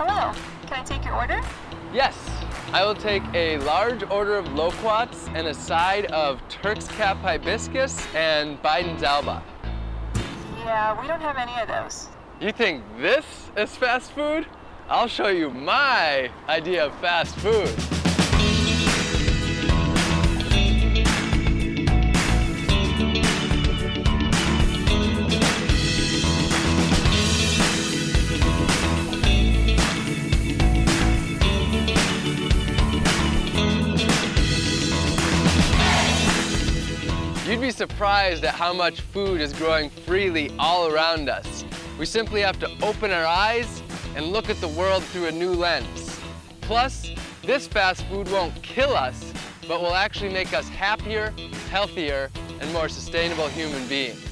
Hello, can I take your order? Yes, I will take a large order of loquats and a side of Turk's Cap Hibiscus and Bidens alba. Yeah, we don't have any of those. You think this is fast food? I'll show you my idea of fast food. You'd be surprised at how much food is growing freely all around us. We simply have to open our eyes and look at the world through a new lens. Plus, this fast food won't kill us, but will actually make us happier, healthier, and more sustainable human beings.